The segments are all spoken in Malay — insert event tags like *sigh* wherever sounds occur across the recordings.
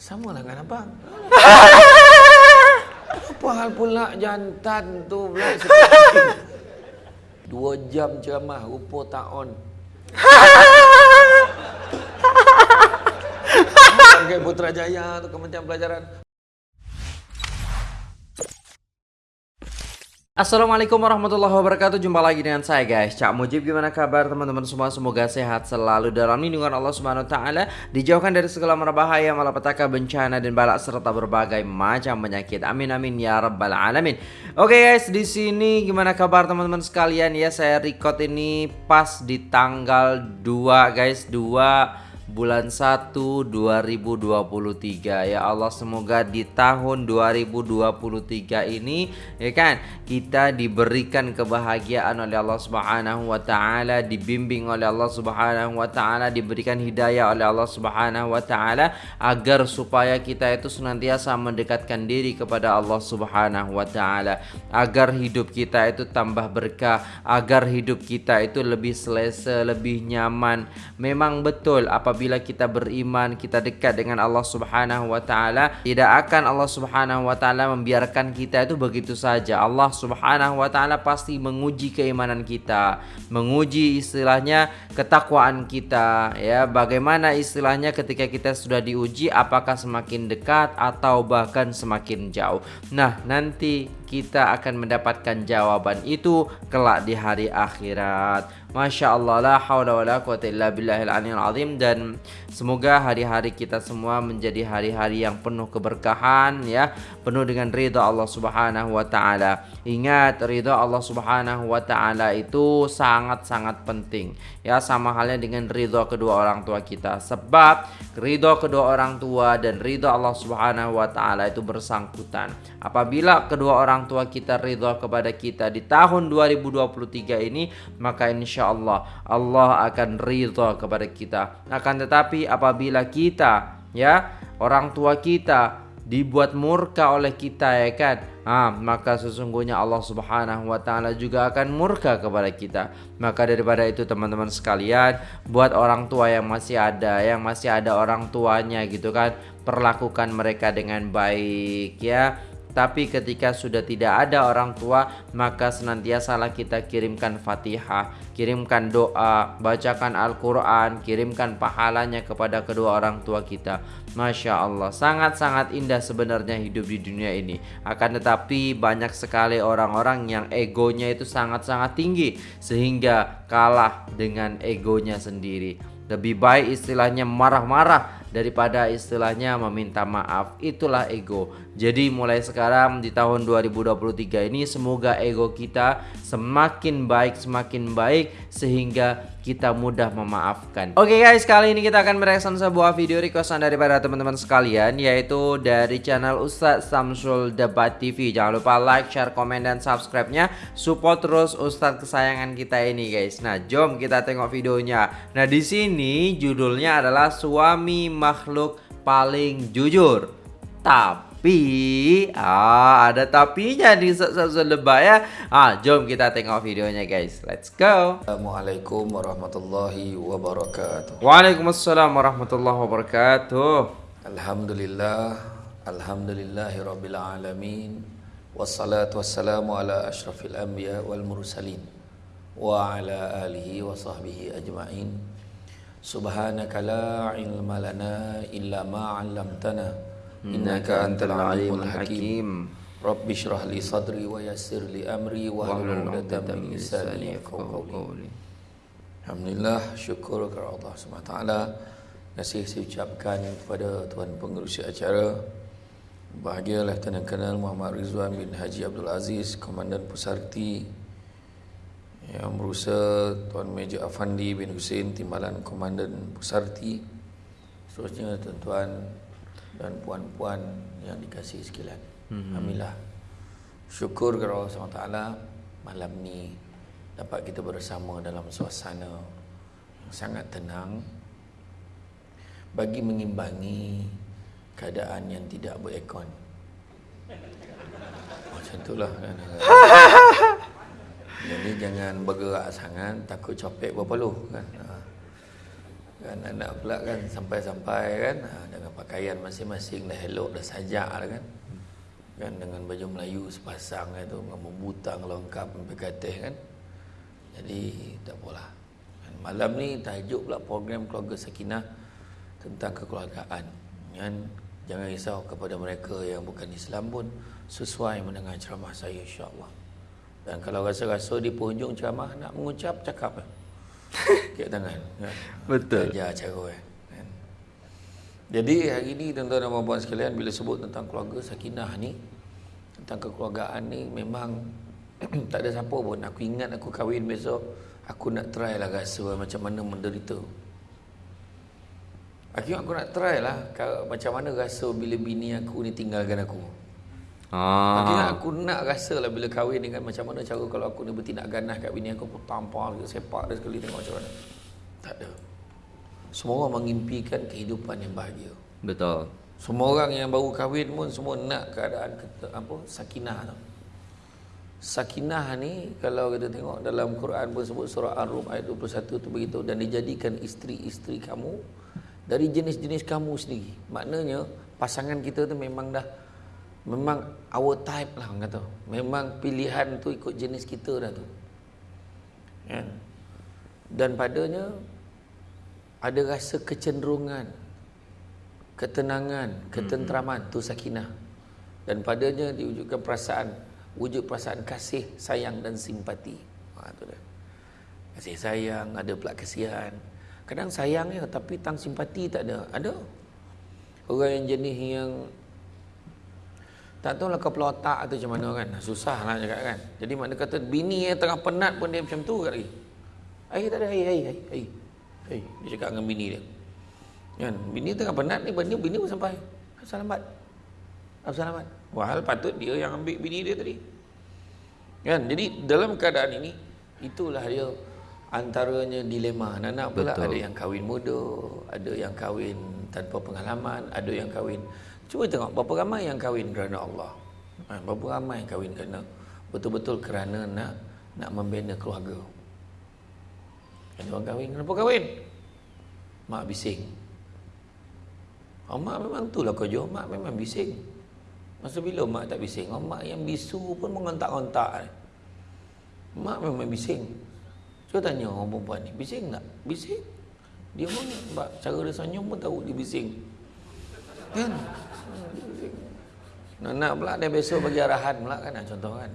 Sama lah dengan abang. *laughs* Apa hal pula jantan tu pula Dua jam ceramah, rupa tak on. *laughs* Panggil Putrajaya tu Kementerian Pelajaran. Assalamualaikum warahmatullahi wabarakatuh. Jumpa lagi dengan saya guys. Cak Mujib gimana kabar teman-teman semua? Semoga sehat selalu dalam lindungan Allah subhanahu ta'ala. Dijauhkan dari segala merbahaya Malapetaka bencana dan balak Serta berbagai macam penyakit. Amin amin ya rabbal alamin. Oke guys di sini gimana kabar teman-teman sekalian? Ya saya record ini pas di tanggal 2 guys. 2 bulan 1 2023 ya Allah semoga di tahun 2023 ini ya kan kita diberikan kebahagiaan oleh Allah Subhanahu wa taala dibimbing oleh Allah Subhanahu wa taala diberikan hidayah oleh Allah Subhanahu wa taala agar supaya kita itu senantiasa mendekatkan diri kepada Allah Subhanahu wa taala agar hidup kita itu tambah berkah agar hidup kita itu lebih selesa lebih nyaman. Memang betul apabila apabila kita beriman, kita dekat dengan Allah Subhanahu wa taala, tidak akan Allah Subhanahu wa taala membiarkan kita itu begitu saja. Allah Subhanahu wa taala pasti menguji keimanan kita, menguji istilahnya ketakwaan kita, ya. Bagaimana istilahnya ketika kita sudah diuji apakah semakin dekat atau bahkan semakin jauh. Nah, nanti kita akan mendapatkan jawaban itu kelak di hari akhirat. Masya Allah la hawla wa quwata illa billahil aliyil azim dan semoga hari-hari kita semua menjadi hari-hari yang penuh keberkahan ya. Penuh dengan ridha Allah Subhanahu wa taala. Ingat ridha Allah Subhanahu wa taala itu sangat-sangat penting ya. Sama halnya dengan ridha kedua orang tua kita. Sebab ridha kedua orang tua dan ridha Allah Subhanahu wa taala itu bersangkutan. Apabila kedua orang tua kita ridha kepada kita di tahun 2023 ini maka insya Allah Allah akan ridha kepada kita. Akan tetapi apabila kita ya orang tua kita dibuat murka oleh kita ya kan? Ah maka sesungguhnya Allah Subhanahu wa taala juga akan murka kepada kita. Maka daripada itu teman-teman sekalian buat orang tua yang masih ada yang masih ada orang tuanya gitu kan? Perlakukan mereka dengan baik ya. Tapi ketika sudah tidak ada orang tua Maka senantiasalah kita kirimkan fatihah Kirimkan doa Bacakan Al-Quran Kirimkan pahalanya kepada kedua orang tua kita. Masya Allah Sangat-sangat indah sebenarnya hidup di dunia ini. Akan tetapi banyak sekali orang-orang yang egonya itu sangat-sangat tinggi Sehingga kalah dengan egonya sendiri. Lebih baik istilahnya marah-marah daripada istilahnya meminta maaf. Itulah ego. Jadi mulai sekarang di tahun 2023 ini semoga ego kita semakin baik semakin baik sehingga kita mudah memaafkan. Oke okay guys kali ini kita akan mereaction sebuah video requestan daripada teman-teman sekalian Yaitu dari channel Ustadz Samsul Debat TV Jangan lupa like, share, komen, dan subscribe-nya. Support terus Ustadz kesayangan kita ini guys. Nah jom kita tengok videonya. Nah di sini judulnya adalah Suami makhluk paling jujur Tapi ah ada tapinya di satu lebay ya. Ah jom kita tengok videonya guys. Let's go. Assalamualaikum warahmatullahi wabarakatuh. Waalaikumsalam warahmatullahi wabarakatuh. Alhamdulillah alhamdulillahirabbil alamin wassalatu wassalamu ala asyrafil anbiya wal mursalin wa ala alihi wa sahbihi ajma'in. Subhanaka la ilma lana illa ma 'allamtana. Innaka antal alimul hakim. Rabbi syrah li sadri wa yassir li amri wa hlul 'uqdatam min lisani yafqahu qawli. Alhamdulillah syukur kepada Allah Subhanahu taala. Kasih saya ucapkan kepada tuan pengerusi acara. Bahagia Lieutenant Colonel Muhammad Rizwan bin Haji Abdul Aziz Komandan Pusarti Yang berusaha Tuan Major Afandi bin Hussein Timbalan Komandan Pusarti Seterusnya tuan-tuan dan puan-puan yang dikasihi sekalian. Mm-hmm. Alhamdulillah. Syukur kepada Allah SWT malam ni dapat kita bersama dalam suasana yang sangat tenang bagi mengimbangi keadaan yang tidak berekon. *laughs* Macam itulah kan. *laughs* Jadi jangan bergerak sangat takut copek berpeluh kan. Ha. kan anak pula kan sampai-sampai kan ha, dengan pakaian masing-masing dah elok dah sajak dah kan. Kan dengan baju Melayu sepasang itu dengan membutang lengkap sampai katih kan. Jadi tak apalah. Malam ni tajuk pula program keluarga sakinah tentang kekeluargaan. Kan? Jangan risau kepada mereka yang bukan Islam pun sesuai mendengar ceramah saya insya-Allah dan kalau rasa-rasa di penghujung ceramah nak mengucap cakap eh. *laughs* Kek tangan kan? Betul. Ajar cara eh. kan? Jadi hari ni tuan-tuan dan puan sekalian bila sebut tentang keluarga sakinah ni tentang kekeluargaan ni memang *clears throat* tak ada siapa pun aku ingat aku kahwin besok aku nak try lah rasa macam mana menderita. Akhirnya aku nak try lah macam mana rasa bila bini aku ni tinggalkan aku. Ah. Akhirnya aku nak rasa lah bila kahwin dengan macam mana cara kalau aku ni bertindak ganas kat bini aku pun tampar ke sepak dia sekali tengok macam mana. Tak ada. Semua orang mengimpikan kehidupan yang bahagia. Betul. Semua orang yang baru kahwin pun semua nak keadaan kata, apa sakinah tu. Sakinah ni kalau kita tengok dalam Quran pun sebut surah Ar-Rum ayat 21 tu begitu dan dijadikan isteri-isteri kamu dari jenis-jenis kamu sendiri. Maknanya pasangan kita tu memang dah memang our type lah orang kata. Memang pilihan tu ikut jenis kita dah tu. Kan? Dan padanya ada rasa kecenderungan, ketenangan, ketenteraman tu sakinah. Dan padanya diwujudkan perasaan, wujud perasaan kasih, sayang dan simpati. Ha tu dia. Kasih sayang, ada pula kasihan. Kadang sayang ya, tapi tang simpati tak ada. Ada. Orang yang jenis yang tak tahu lah kepala otak atau macam mana kan. Susah lah cakap kan. Jadi makna kata bini yang tengah penat pun dia macam tu kat lagi. Hai tak ada, hai, hai, hai, hai. Hai, dia cakap dengan bini dia. Kan, bini tengah penat ni, bini, bini pun sampai. Selamat. Selamat. Wahal patut dia yang ambil bini dia tadi. Kan, jadi dalam keadaan ini, itulah dia antaranya dilema. Anak pula Betul. ada yang kahwin muda, ada yang kahwin tanpa pengalaman, ada yang kahwin Cuba tengok berapa ramai yang kahwin kerana Allah. Ha, berapa ramai yang kahwin kerana betul-betul kerana nak nak membina keluarga. Ada orang kahwin kenapa kahwin? Mak bising. Oh, mak memang itulah kerja. Mak memang bising. Masa bila mak tak bising? Oh, mak yang bisu pun mengontak-ontak. Mak memang bising. Cuba tanya orang perempuan ni. Bising tak? Bising. Dia pun cara dia senyum pun tahu dia bising. Kan? Nak, nak pula dia besok bagi arahan pula kan contoh kan.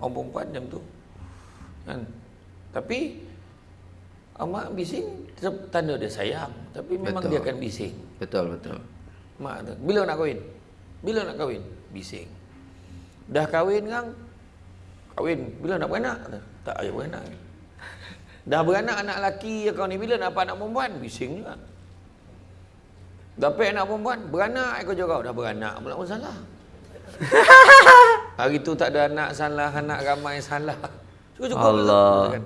Orang perempuan macam tu. Kan. Tapi mak bising tanda dia sayang, tapi memang betul. dia akan bising. Betul betul. Mak tu. Bila nak kahwin? Bila nak kahwin? Bising. Dah kahwin kan? Kahwin. Bila nak beranak? Tak ada beranak. *laughs* Dah beranak anak lelaki kau ni bila nak dapat anak perempuan? Bising juga. Dapat anak perempuan, beranak kau jauh dah beranak pula pun salah. *laughs* Hari tu tak ada anak salah, anak ramai salah. Cukup-cukup Allah. Kan?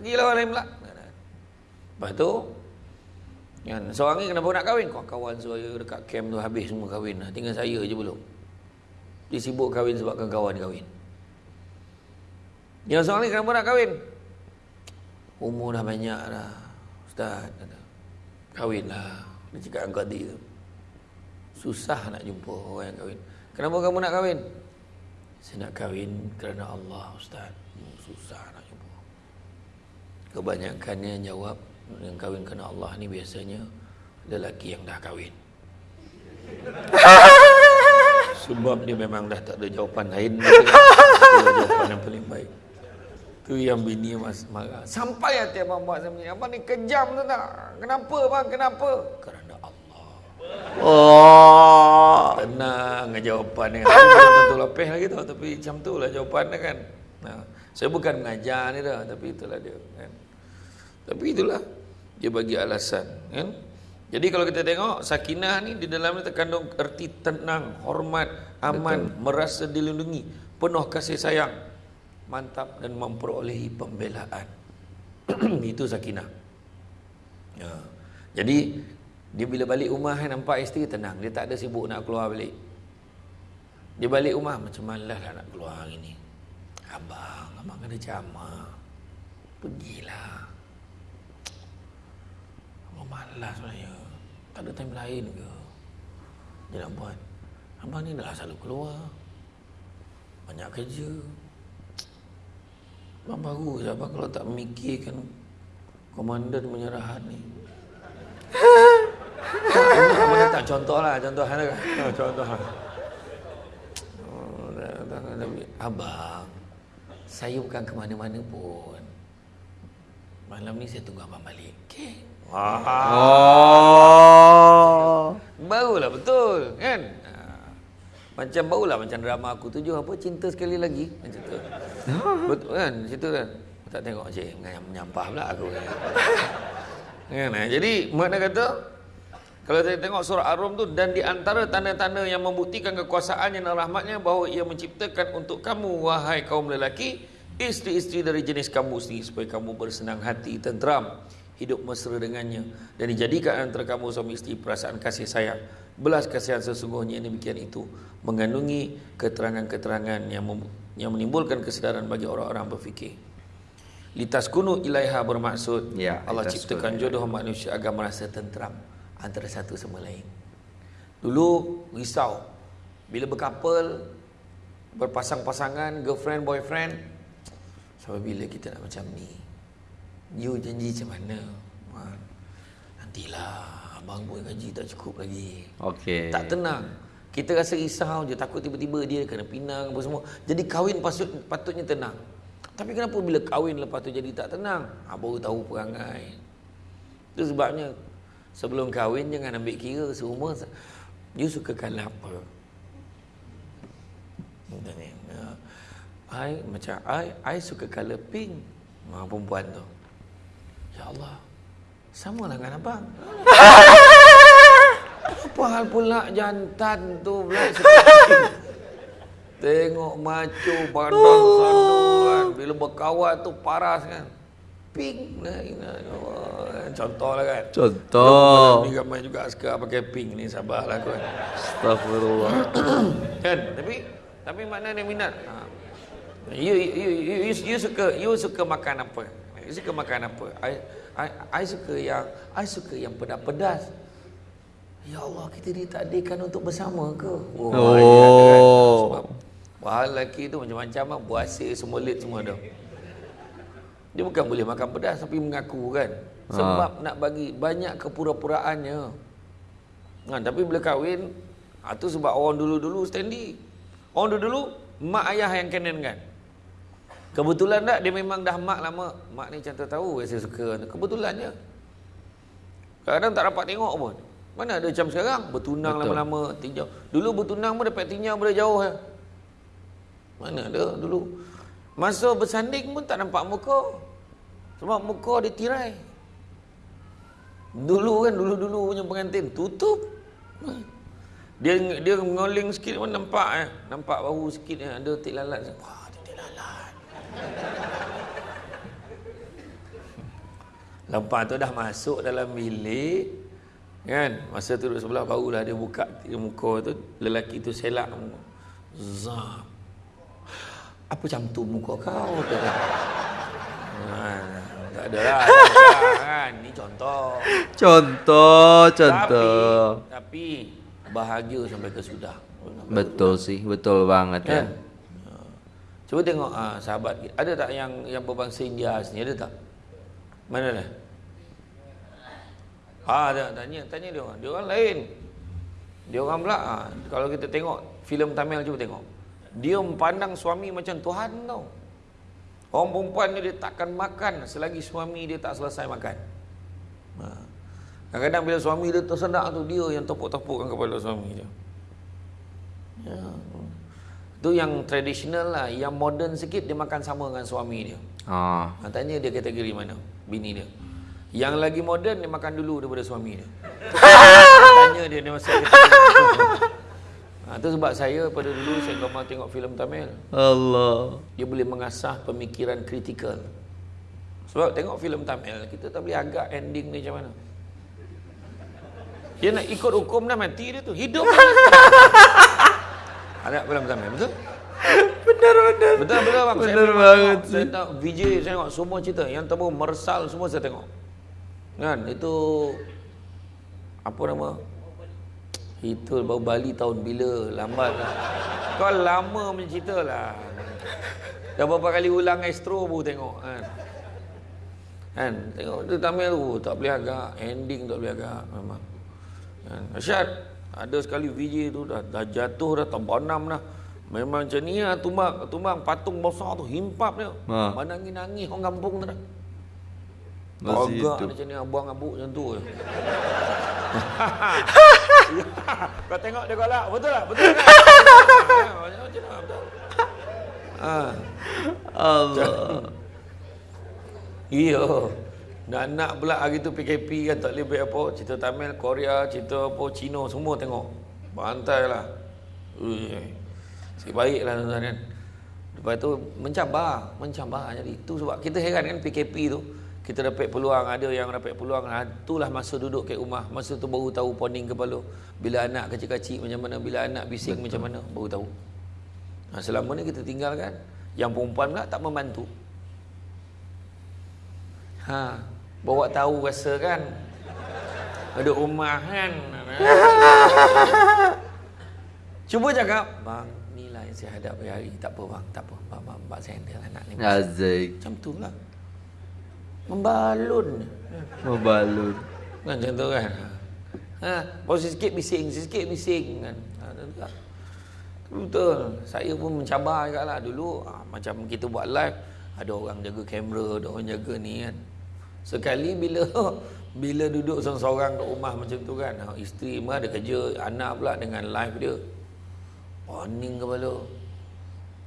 Bagilah orang lain pula. Lepas tu, kan, seorang ni kenapa nak kahwin? Kau kawan saya dekat camp tu habis semua kahwin. Tinggal saya je belum. Dia sibuk kahwin sebabkan kawan kahwin. Yang seorang ni kenapa nak kahwin? Umur dah banyak dah. Ustaz, kahwin lah. Dia cakap dengan Qadi tu. Susah nak jumpa orang yang kahwin. Kenapa kamu nak kahwin? Saya nak kahwin kerana Allah Ustaz. Hmm, susah nak jumpa. Kebanyakannya jawab yang kahwin kerana Allah ni biasanya lelaki yang dah kahwin. *laughs* Sebab dia memang dah tak ada jawapan lain. Jawapan yang paling baik. Tu yang bini mas marah. Sampai hati abang buat macam ni. Abang ni kejam tu tak? Kenapa bang? Kenapa? Kerana Allah. Oh. Tenang jawapan ni. Tentu lepih lagi tu. Tapi macam tu lah jawapan dia kan. Nah, saya bukan mengajar ni dah. Tapi itulah dia. Kan? Tapi itulah. Dia bagi alasan. Kan? Jadi kalau kita tengok sakinah ni di dalamnya terkandung erti tenang, hormat, aman, Betul. merasa dilindungi, penuh kasih sayang mantap dan memperolehi pembelaan. *clears throat* Itu sakinah. Ya. Jadi dia bila balik rumah nampak isteri tenang, dia tak ada sibuk nak keluar balik. Dia balik rumah macam malas lah nak keluar hari ni. Abang, abang ada jama. Pergilah. malas sebenarnya. Tak ada time lain ke? Dia nak buat. Abang ni dah selalu keluar. Banyak kerja. Abang baru je abang kalau tak mikirkan komandan menyerahan ni. *laughs* tak, abang datang contoh lah, *laughs* contoh. Oh, contoh abang, saya bukan ke mana-mana pun. Malam ni saya tunggu abang balik. Okay. Wah. Oh. Barulah betul kan ha. Macam barulah macam drama aku tuju apa cinta sekali lagi macam tu. *laughs* Betul kan cerita kan. Tak tengok cik menyampah pula aku kan. *laughs* kan ha. Jadi makna kata kalau saya tengok surah Ar-Rum tu dan di antara tanda-tanda yang membuktikan kekuasaannya dan rahmatnya bahawa ia menciptakan untuk kamu wahai kaum lelaki isteri-isteri dari jenis kamu sendiri supaya kamu bersenang hati tenteram hidup mesra dengannya dan dijadikan antara kamu suami isteri perasaan kasih sayang belas kasihan sesungguhnya demikian itu mengandungi keterangan-keterangan yang yang menimbulkan kesedaran bagi orang-orang berfikir litas kunu ilaiha bermaksud ya, Allah ciptakan jodoh manusia agar merasa tenteram antara satu sama lain dulu risau bila berkapal berpasang-pasangan girlfriend boyfriend sampai bila kita nak macam ni You janji macam mana? Ha. Nantilah abang pun gaji tak cukup lagi. Okey. Tak tenang. Kita rasa risau je takut tiba-tiba dia kena pinang apa semua. Jadi kahwin patut, patutnya tenang. Tapi kenapa bila kahwin lepas tu jadi tak tenang? Ha, baru tahu perangai. Itu sebabnya sebelum kahwin jangan ambil kira seumur you suka color apa? I macam I I suka color pink. Ha, perempuan tu. Ya Allah Sama lah dengan abang *laughs* Apa hal pula jantan tu pula? *laughs* Tengok macu badan sandungan Bila berkawan tu paras kan. Pink Contoh lah kan. Contoh. Ni ramai juga suka pakai pink ni Sabarlah kan. Astagfirullah *coughs* Kan? Tapi Tapi mana dia minat. Ha. You, you, you, you, you, suka you suka makan apa? You suka makan apa? I, I, I suka yang I suka yang pedas-pedas. Ya Allah, kita ditakdirkan untuk bersama ke? Oh. oh. Sebab bahal lelaki tu macam-macam lah. Buasir, semua lit semua dah. Dia bukan boleh makan pedas tapi mengaku kan. Sebab ha. nak bagi banyak kepura-puraannya. Ha, tapi bila kahwin, ha, tu sebab orang dulu-dulu steady. Orang dulu-dulu, mak ayah yang kenen kan. Kebetulan tak dia memang dah mak lama. Mak ni macam tahu saya suka. Kebetulannya. Kadang tak dapat tengok pun. Mana ada macam sekarang bertunang lama-lama tinjau. Dulu bertunang pun dapat tinjau pada jauh ya. Mana ada dulu. Masa bersanding pun tak nampak muka. Sebab muka dia tirai. Dulu kan dulu-dulu punya pengantin tutup. Dia dia ngoling sikit pun nampak eh. Nampak bahu sikit eh. ada tik lalat. Wah, Lepas tu dah masuk dalam bilik kan? Masa tu duduk sebelah barulah dia buka muka tu lelaki tu selak zam apa macam tu muka kau? Ha, tak ada lah kan? Ni contoh. Contoh contoh. Tapi, tapi bahagia sampai ke sudah. Betul sih betul banget kan? ya Cuba tengok ah, sahabat. Ada tak yang yang berbangsa India sini ada tak? Mana dah? Ah, ada tanya tanya dia orang. Dia orang lain. Dia orang pula ah, kalau kita tengok filem Tamil cuba tengok. Dia memandang suami macam Tuhan tau. Orang perempuan ni dia takkan makan selagi suami dia tak selesai makan. Ha. Kadang-kadang bila suami dia tersedak tu dia yang tepuk-tepukkan kepala suami dia. Ya. Tu yang tradisional lah, yang modern sikit dia makan sama dengan suami dia. Ha. Tanya dia kategori mana? Bini dia. Yang lagi moden dia makan dulu daripada suami dia. *laughs* Tanya dia dia masa *laughs* Ha, tu sebab saya pada dulu saya gemar tengok filem Tamil. Allah. Dia boleh mengasah pemikiran kritikal. Sebab tengok filem Tamil, kita tak boleh agak ending ni macam mana. Dia nak ikut hukum dah mati dia tu. Hidup. *laughs* Ada film Tamil, betul? benar benar. Betul betul bang. Benar saya banget tengok, Saya tengok VJ saya tengok semua cerita yang temu mersal semua saya tengok. Kan itu apa nama? Itu baru Bali tahun bila? Lambat lah. Kau lama mencerita lah. Dah berapa kali ulang Astro baru tengok kan. Kan? Tengok tu Tamil tu tak boleh agak. Ending tak boleh agak memang. Kan? Asyad, ada sekali VJ tu dah, dah jatuh dah terbanam dah. Memang macam ni lah tumbang, tumbang patung besar tu himpap dia. Ha. Ha. Nangis-nangis orang kampung tu dah. Masih Agak hidup. macam ni abang abuk macam tu je. *laughs* Kau tengok dia golak. Betul tak? Betul kan? Ha, Macam macam mana? Betul. Ha. Allah. Iya. Nak nak pula hari tu PKP kan tak boleh baik apa. Cerita Tamil, Korea, cerita apa, Cina semua tengok. Bantai lah. Sikit baik lah tuan-tuan kan. Lepas tu mencabar, mencabar. Jadi tu sebab kita heran kan PKP tu. Kita dapat peluang, ada yang dapat peluang. Ha, itulah masa duduk kat rumah. Masa tu baru tahu poning kepala. Bila anak kecil-kecil macam mana, bila anak bising macam mana, baru tahu. Ha, selama ni kita tinggalkan. Yang perempuan pula tak membantu. Ha, bawa tahu rasa kan. Ada rumah kan. *laughs* Cuba cakap, bang, ni lah yang saya hadapi hari. Tak apa bang, tak apa. Bang, bang, bang saya handle anak ni. Azik. Macam tu lah. Membalun. Membalut. Kan macam tu kan. Ha, posisi sikit bising, sikit bising kan. Ha. Betul. Saya pun mencabar juga lah dulu. Ha, macam kita buat live, ada orang jaga kamera, ada orang jaga ni kan. Sekali bila *laughs* bila duduk seorang-seorang kat rumah macam tu kan. Ha, isteri mah ada kerja, anak pula dengan live dia. Pening kepala.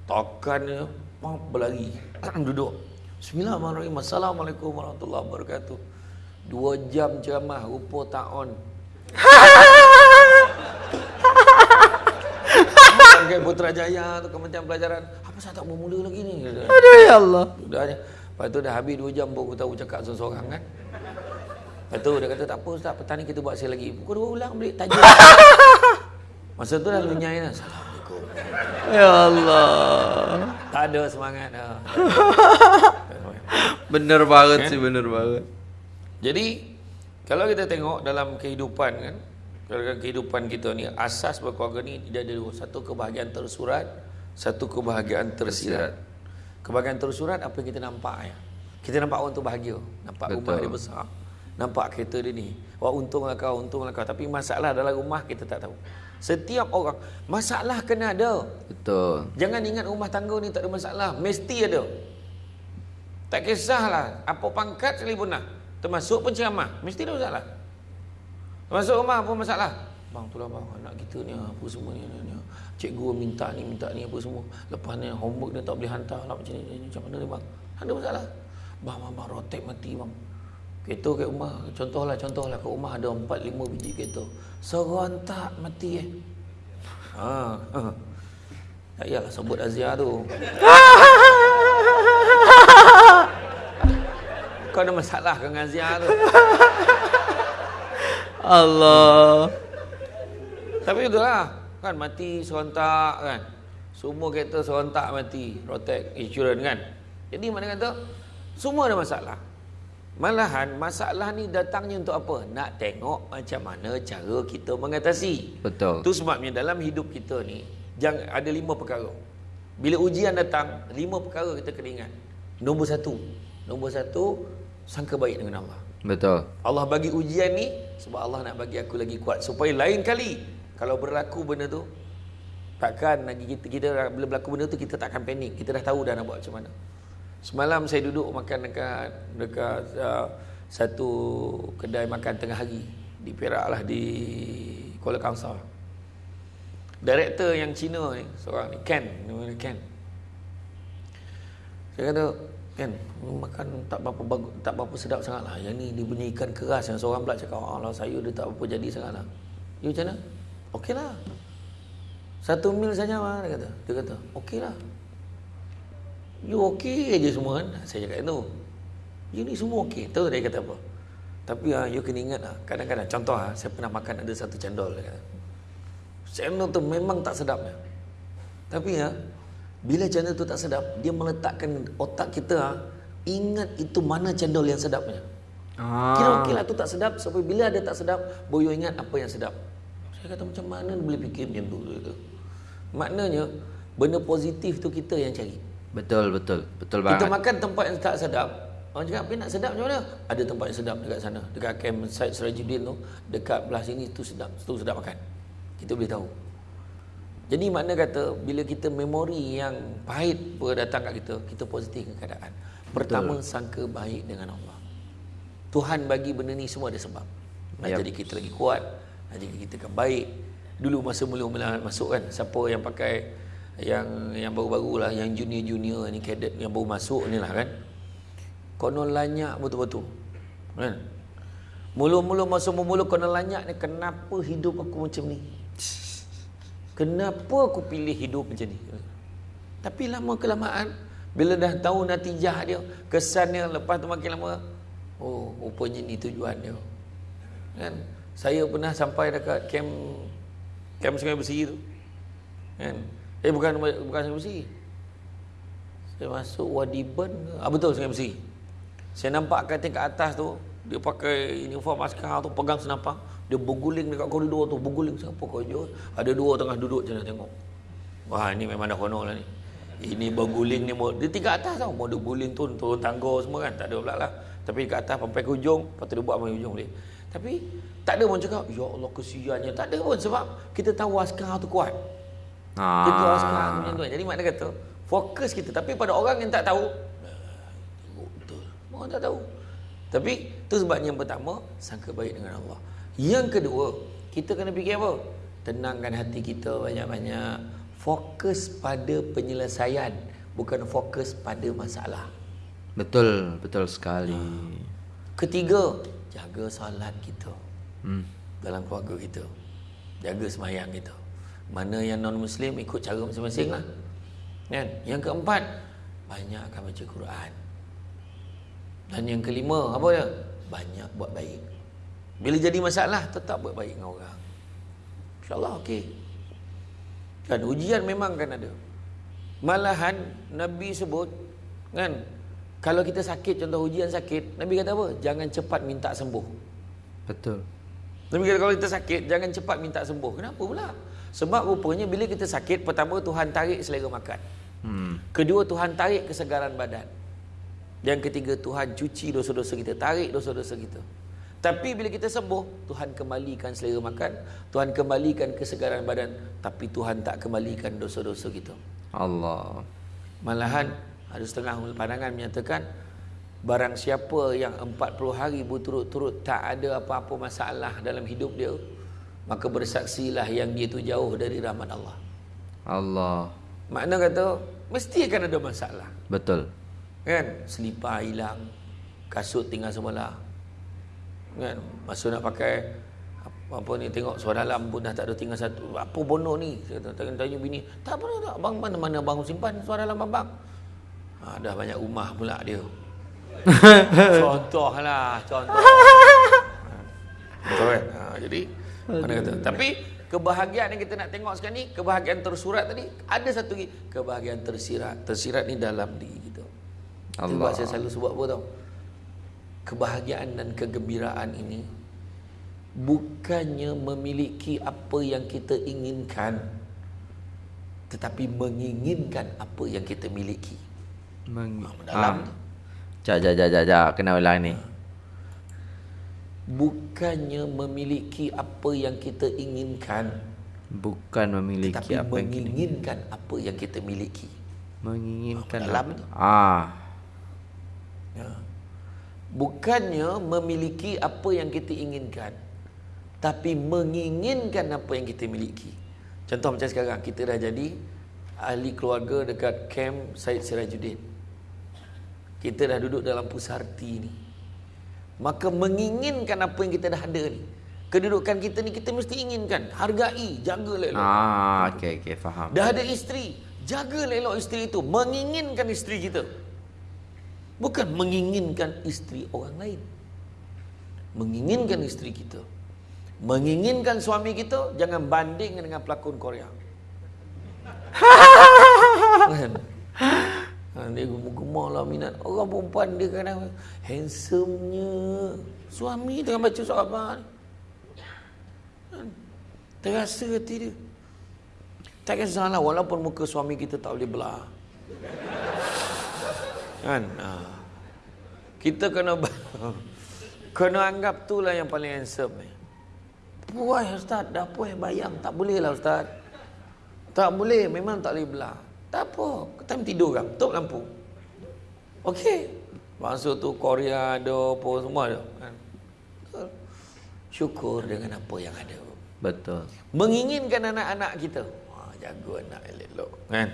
Takkan dia, berlari. *clears throat* duduk. Bismillahirrahmanirrahim. Assalamualaikum warahmatullahi wabarakatuh. Dua jam ceramah, rupa tak on. Bangkai Putrajaya tu Kementerian Pelajaran. Apa saya tak mau mula lagi ni? Aduh ya Allah. Sudahnya. Lepas tu dah habis 2 jam baru aku tahu cakap seorang-seorang kan. Lepas tu dia kata tak apa Ustaz, petang ni kita buat sekali lagi. Pukul 2 ulang balik tajuk. *laughs* Masa tu dah lunyai dah. Assalamualaikum. Ya Allah. Tak ada semangat *laughs* dah. Bener banget sih, bener banget. Jadi kalau kita tengok dalam kehidupan kan, dalam kehidupan kita ni asas berkeluarga ni dia ada dua, satu kebahagiaan tersurat, satu kebahagiaan tersirat. Kebahagiaan tersurat apa yang kita nampak ya. Kita nampak orang tu bahagia, nampak Betul. rumah dia besar, nampak kereta dia ni. Wah untunglah kau, untunglah kau. Tapi masalah dalam rumah kita tak tahu. Setiap orang masalah kena ada. Betul. Jangan ingat rumah tangga ni tak ada masalah, mesti ada. Tak kisahlah apa pangkat sekalipun lah. Termasuk penceramah, mesti ada masalah. Termasuk rumah apa masalah? Bang tu lah bang, anak kita ni apa semua ni, ni, ni. Cikgu minta ni, minta ni apa semua. Lepas ni homework dia tak boleh hantar lah macam ni, ni, macam mana ni bang? Ada masalah. Bang, bang, bang, rotek mati bang. Kereta kat rumah, contohlah, contohlah kat rumah ada 4-5 biji kereta. Serontak mati eh. Ha, ha. Tak payahlah sebut Azia tu. Kau ada masalah dengan Azia tu. Allah. Tapi itulah kan mati serentak kan. Semua kereta serentak mati, rotek insurans kan. Jadi mana kata semua ada masalah. Malahan masalah ni datangnya untuk apa? Nak tengok macam mana cara kita mengatasi. Betul. Itu sebabnya dalam hidup kita ni jangan ada lima perkara. Bila ujian datang, lima perkara kita kena ingat. Nombor satu, nombor satu sangka baik dengan Allah. Betul. Allah bagi ujian ni sebab Allah nak bagi aku lagi kuat supaya lain kali kalau berlaku benda tu takkan lagi kita, kita bila berlaku benda tu kita takkan panik. Kita dah tahu dah nak buat macam mana. Semalam saya duduk makan dekat dekat uh, satu kedai makan tengah hari di Perak lah di Kuala Kangsar. Director yang Cina ni seorang ni Ken, nama dia Ken. Saya kata, Ken, makan tak berapa bagus, tak berapa sedap sangat lah. Yang ni dia punya ikan keras yang seorang pula cakap, Allah sayur dia tak berapa jadi sangat lah. You macam mana? Okey lah. Satu mil saja lah, dia kata. Dia kata, okey lah. You okey aja semua kan? Saya cakap itu. You ni semua okey. Tahu dia kata apa? Tapi ah, you kena ingat lah. Kadang-kadang, contoh ah, saya pernah makan ada satu cendol. Dia kata. Cendol tu memang tak sedapnya. Tapi ya, bila cendol tu tak sedap, dia meletakkan otak kita ah, ingat itu mana cendol yang sedapnya. Ah. Kira okey lah tu tak sedap. Sampai bila ada tak sedap, boyo ingat apa yang sedap. Saya kata macam mana boleh fikir macam tu. Maknanya, benda positif tu kita yang cari. Betul, betul. Betul banget. Kita makan tempat yang tak sedap. Orang cakap, apa nak sedap macam mana? Ada tempat yang sedap dekat sana. Dekat camp Syed Sirajuddin tu, dekat belah sini tu sedap. Tu sedap makan. Kita boleh tahu. Jadi makna kata bila kita memori yang pahit pun datang kat kita, kita positif ke keadaan. Pertama Betul. sangka baik dengan Allah. Tuhan bagi benda ni semua ada sebab. Nak yep. jadi kita lagi kuat, nak jadi kita kan baik. Dulu masa mula-mula masuk kan, siapa yang pakai yang yang baru-baru lah, yang junior-junior ni, cadet yang baru masuk ni lah kan. Konon lanyak betul-betul. Kan? Mula-mula masa mula konon lanyak ni, kenapa hidup aku macam ni? Kenapa aku pilih hidup macam ni? Tapi lama kelamaan bila dah tahu natijah dia, kesan dia lepas tu makin lama, oh, rupanya ni tujuan dia. Kan? Saya pernah sampai dekat camp camp Sungai Besi tu. Kan? Eh bukan bukan Sungai Besi. Saya masuk Wadi Ben, ah betul Sungai Besi. Saya nampak katil kat atas tu, dia pakai uniform askar tu pegang senapang dia berguling dekat koridor tu berguling. Siapa kau jauh ada dua tengah duduk nak tengok. Wah ini memang dah kono lah ni. Ini berguling ni dia tingkat atas tau. Mau dia guling tu turun tangga semua kan tak ada pula lah. Tapi kat atas sampai ke hujung lepas tu dia buat sampai hujung boleh tapi tak ada pun cakap ya Allah kesiannya. Tak ada pun sebab kita tahu askar tu kuat ah. kita tahu askar tu macam tu jadi makna kata fokus kita tapi pada orang yang tak tahu betul orang tak tahu tapi tu sebabnya yang pertama sangka baik dengan Allah yang kedua, kita kena fikir apa? Tenangkan hati kita banyak-banyak. Fokus pada penyelesaian, bukan fokus pada masalah. Betul, betul sekali. Ketiga, jaga salat kita. Hmm. Dalam keluarga kita. Jaga semayang kita. Mana yang non-Muslim ikut cara masing-masing lah. Kan? Yang keempat, banyakkan baca Quran. Dan yang kelima, apa dia? Banyak buat baik. Bila jadi masalah tetap buat baik dengan orang. Insya-Allah okey. Kan ujian memang kan ada. Malahan Nabi sebut kan kalau kita sakit contoh ujian sakit, Nabi kata apa? Jangan cepat minta sembuh. Betul. Nabi kata kalau kita sakit jangan cepat minta sembuh. Kenapa pula? Sebab rupanya bila kita sakit pertama Tuhan tarik selera makan. Hmm. Kedua Tuhan tarik kesegaran badan. Yang ketiga Tuhan cuci dosa-dosa kita, tarik dosa-dosa kita. Tapi bila kita sembuh, Tuhan kembalikan selera makan, Tuhan kembalikan kesegaran badan, tapi Tuhan tak kembalikan dosa-dosa kita. Allah. Malahan ada setengah pandangan menyatakan barang siapa yang 40 hari berturut-turut tak ada apa-apa masalah dalam hidup dia, maka bersaksilah yang dia tu jauh dari rahmat Allah. Allah. Makna kata mesti akan ada masalah. Betul. Kan? Selipar hilang, kasut tinggal sebelah, kan masa nak pakai apa, apa ni tengok suara dalam pun dah tak ada tinggal satu apa bono ni saya tanya, tanya bini tak apa tak bang mana mana bang simpan suara dalam bang ha, dah banyak rumah pula dia *laughs* contoh lah *laughs* contoh betul kan ha, jadi mana kata tapi kebahagiaan yang kita nak tengok sekarang ni kebahagiaan tersurat tadi ada satu lagi kebahagiaan tersirat tersirat ni dalam diri kita Allah. Sebab saya selalu sebut apa tau kebahagiaan dan kegembiraan ini bukannya memiliki apa yang kita inginkan tetapi menginginkan apa yang kita miliki. Meng ah, dalam ah. Jap jap jap jap jap kena ulang ni. Bukannya memiliki apa yang kita inginkan bukan memiliki tetapi apa menginginkan yang kita... apa yang kita miliki. Menginginkan dalam ah. Ya. Bukannya memiliki apa yang kita inginkan tapi menginginkan apa yang kita miliki. Contoh macam sekarang kita dah jadi ahli keluarga dekat camp Syed Sirajuddin. Kita dah duduk dalam pusarti ni maka menginginkan apa yang kita dah ada ni kedudukan kita ni kita mesti inginkan hargai jaga elok ah okey okey faham dah ada isteri jaga elok isteri itu menginginkan isteri kita Bukan menginginkan isteri orang lain. Menginginkan isteri kita. Menginginkan suami kita, jangan banding dengan pelakon Korea. *laughs* kan? Dia gemar-gemar lah minat. Orang perempuan dia kadang handsome-nya. Suami tengah baca surat khabar. Kan? Terasa hati dia. Tak kisahlah walaupun muka suami kita tak boleh belah. Kan? Ha. Kita kena *laughs* kena anggap tu lah yang paling handsome ni. Puai ustaz, dah puai bayang. Tak boleh lah ustaz. Tak boleh, memang tak boleh belah. Tak apa, kita tidur kan, tutup lampu. Okey. Masa tu Korea ada apa semua ada. Kan? Syukur dengan apa yang ada. Betul. Menginginkan anak-anak kita. Wah, jaga anak elok. Kan?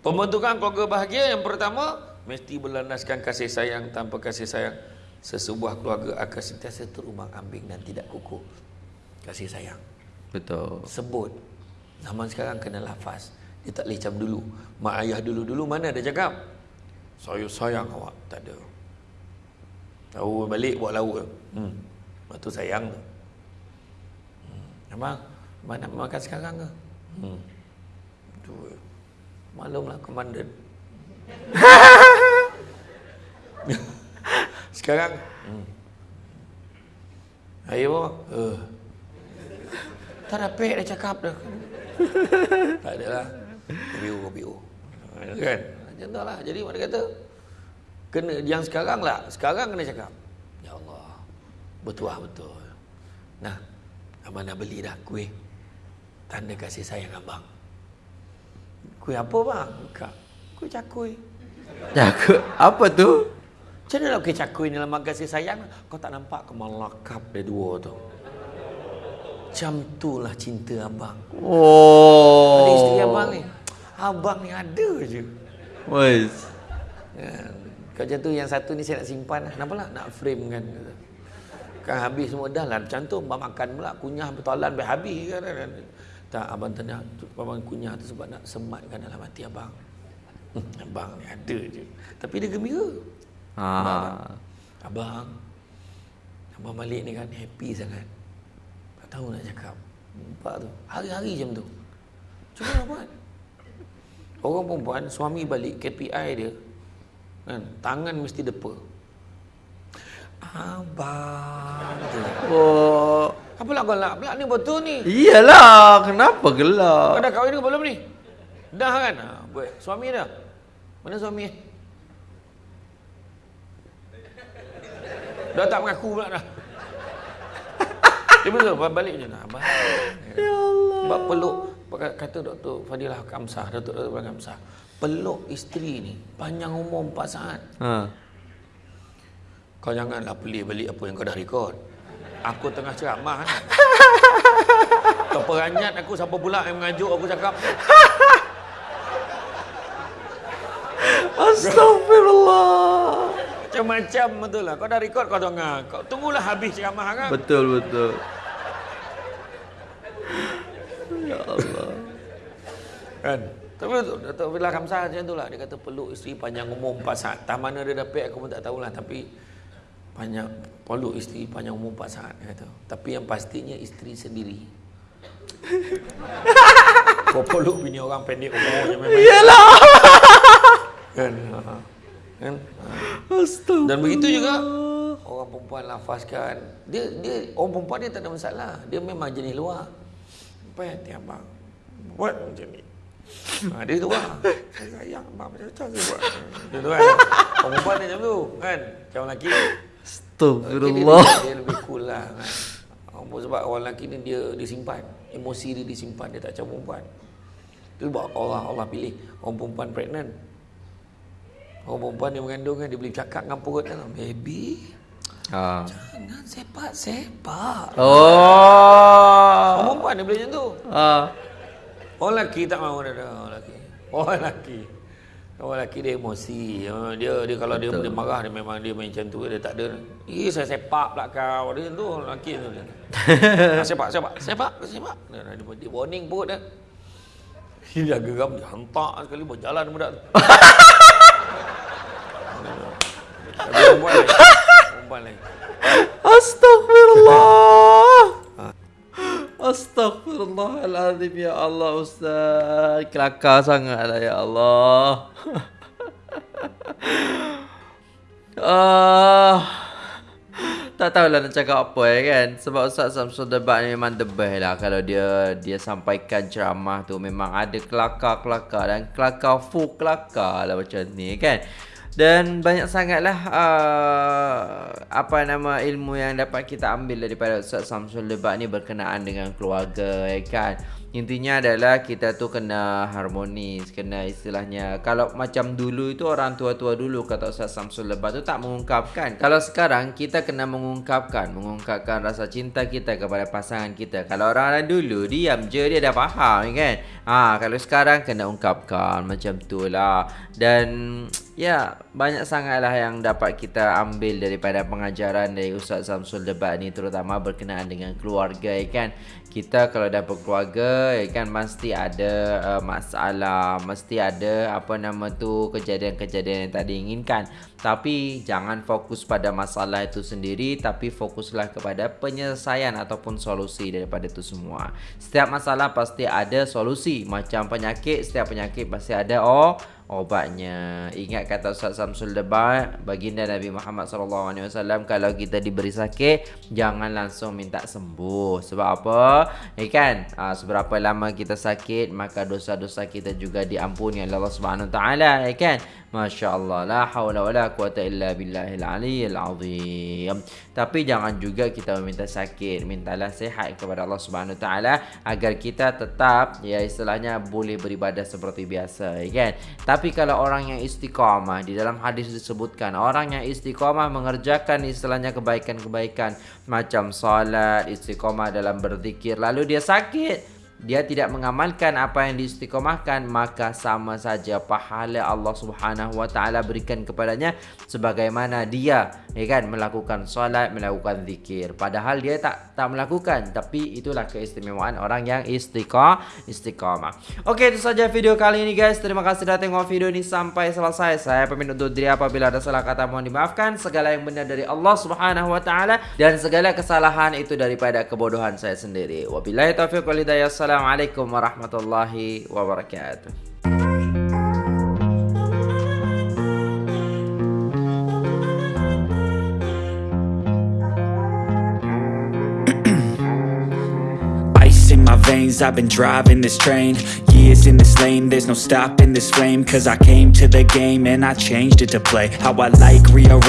Pembentukan keluarga bahagia yang pertama mesti berlandaskan kasih sayang tanpa kasih sayang sesebuah keluarga akan sentiasa terumbang ambing dan tidak kukuh. Kasih sayang. Betul. Sebut. Zaman sekarang kena lafaz. Dia tak boleh macam dulu. Mak ayah dulu-dulu mana ada cakap? Saya sayang awak. Tak ada. Tahu balik buat lauk. Hmm. Lepas tu sayang tu. Hmm. Abang, nak makan sekarang ke? Hmm. Tu. Maklumlah komandan. *laughs* sekarang. Hmm. Ayo, uh. Tak dapat dah cakap dah. tak ada kopi U. Kan? Macam tu lah. Jadi mana kata, kena yang sekarang lah. Sekarang kena cakap. Ya Allah. Betul lah, betul. Nah, abang nak beli dah kuih. Tanda kasih sayang abang. Kuih apa bang? Kak. Kuih cakui. Jaga. Apa tu? Macam mana lah kuih cakui ni lama kasih sayang? Kau tak nampak kemalakap dia dua tu. Macam tu lah cinta abang. Oh. Ada isteri abang ni. Abang ni ada je. Wes. Kan? Kau macam tu yang satu ni saya nak simpan. Kenapa lah? Nak frame kan. Kan habis semua dah lah. Macam tu abang makan pula. Kunyah bertolan sampai habis kan. kan. Tak abang tanya. Abang kunyah tu sebab nak sematkan dalam hati abang. *laughs* abang ni ada je. Tapi dia gembira. Ha. Abang. Abang balik ni kan happy sangat. Tak tahu nak cakap. Nampak tu. Hari-hari macam tu. Cuba lah buat. Orang perempuan suami balik KPI dia kan tangan mesti depa. Abang. Oh. Apa lah kau nak pula ni betul ni. Iyalah, kenapa Kau gelak? dah kahwin ke belum ni? Dah kan? Ha, buat. Suami dah. Mana suami? Dah tak mengaku pula dah. Dia betul balik je nah. Abang. Ya Allah. Sebab peluk kata Dr. Fadilah Kamsah, Dr. Dr. Fadilah Kamsah. Peluk isteri ni panjang umur 4 saat. Ha. Kau janganlah pelik balik apa yang kau dah rekod. Aku tengah ceramah kan. *laughs* Kau peranyat aku siapa pula yang mengajuk aku cakap. Astagfirullah. Macam-macam betul lah. Kau dah rekod kau tengah. Kau tunggulah habis ceramah kan. Betul betul. Ya Allah. Kan? Tapi Datuk Fadilah Kamsah macam tu lah. Dia kata peluk isteri panjang umur 4 saat. Tak mana dia dapat aku pun tak tahulah. Tapi panjang peluk isteri panjang umur 4 saat. Dia kata. Tapi yang pastinya isteri sendiri. *laughs* Kau peluk bini orang pendek umurnya memang. Iyalah. Kan? Ha. Kan? Astagfirullah. Dan begitu juga orang perempuan lafazkan. Dia dia orang perempuan dia tak ada masalah. Dia memang jenis luar. Yang hati abang? Buat macam ni. Ha, dia tu lah. Saya sayang abang macam tu saya buat. Dia tu kan. Perempuan dia macam tu. Kan? Macam lelaki. Astagfirullah. Dia, dia lebih cool lah. Kan? Sebab orang lelaki ni dia disimpan. Emosi dia disimpan. Dia tak macam perempuan. Itu sebab Allah Allah pilih orang perempuan pregnant. Orang perempuan dia mengandung kan dia boleh cakap dengan perut kan. Baby, Ha. jangan sepak-sepak. Oh. Perempuan dia boleh macam tu. Ha. Orang lelaki tak mahu dah dah, orang lelaki. Orang lelaki. Orang lelaki dia emosi. Ha, Dia dia kalau dia, dia marah dia memang dia main macam tu dia tak ada. Eh saya sepak pula kau. Dia tu lelaki tu. Dia. *laughs* Ah, sepak sepak sepak sepak. Dia, dia, dia, dia warning perut dia. Dia geram dia hantar sekali berjalan budak tu. Tapi perempuan lain. Perempuan lain. Astagfirullah. Astagfirullahalazim ya Allah Ustaz. Kelakar sangatlah ya Allah. uh, *laughs* tak tahulah nak cakap apa ya kan sebab Ustaz Samsul Debat ni memang the best lah kalau dia dia sampaikan ceramah tu memang ada kelakar-kelakar dan kelakar full kelakar lah macam ni kan dan banyak sangatlah uh, apa nama ilmu yang dapat kita ambil daripada Ustaz Samsul Debat ni berkenaan dengan keluarga ya kan Intinya adalah kita tu kena harmonis, kena istilahnya kalau macam dulu itu orang tua-tua dulu kata Ustaz Samsul Lebat tu tak mengungkapkan. Kalau sekarang kita kena mengungkapkan, mengungkapkan rasa cinta kita kepada pasangan kita. Kalau orang-orang dulu diam je dia dah faham kan. Ha, kalau sekarang kena ungkapkan macam tu lah. Dan ya banyak sangatlah yang dapat kita ambil daripada pengajaran dari Ustaz Samsul Lebat ni terutama berkenaan dengan keluarga kan. Kita kalau dah berkeluarga ya kan mesti ada uh, masalah mesti ada apa nama tu kejadian-kejadian yang tak diinginkan tapi jangan fokus pada masalah itu sendiri tapi fokuslah kepada penyelesaian ataupun solusi daripada itu semua. Setiap masalah pasti ada solusi. Macam penyakit setiap penyakit pasti ada oh obatnya. Ingat kata Ustaz Samsul Debat, baginda Nabi Muhammad wasallam kalau kita diberi sakit, jangan langsung minta sembuh. Sebab apa? Ya kan? Ha, seberapa lama kita sakit, maka dosa-dosa kita juga diampuni oleh Allah taala, ya kan? Masya-Allah, la haula wala quwata illa billahil aliyyil azim. Tapi jangan juga kita meminta sakit, mintalah sehat kepada Allah Subhanahu taala agar kita tetap ya istilahnya boleh beribadah seperti biasa, ya kan? Tapi kalau orang yang istiqamah di dalam hadis disebutkan orang yang istiqamah mengerjakan istilahnya kebaikan-kebaikan macam salat, istiqamah dalam berzikir lalu dia sakit dia tidak mengamalkan apa yang diistiqomahkan maka sama saja pahala Allah Subhanahu wa taala berikan kepadanya sebagaimana dia ya kan melakukan solat melakukan zikir. Padahal dia tak tak melakukan tapi itulah keistimewaan orang yang istiqamah istiqamah okey itu saja video kali ini guys. Terima kasih sudah tengok video ini sampai selesai. Saya pamit undur diri. Apabila ada salah kata mohon dimaafkan. Segala yang benar dari Allah Subhanahu wa taala dan segala kesalahan itu daripada kebodohan saya sendiri. Wabillahi taufiq wal hidayah Assalamualaikum warahmatullahi wabarakatuh. *clears throat* veins I've been driving this train. Years in this lane There's no stopping this flame. Cause I came to the game And I changed it to play. How I like rearrange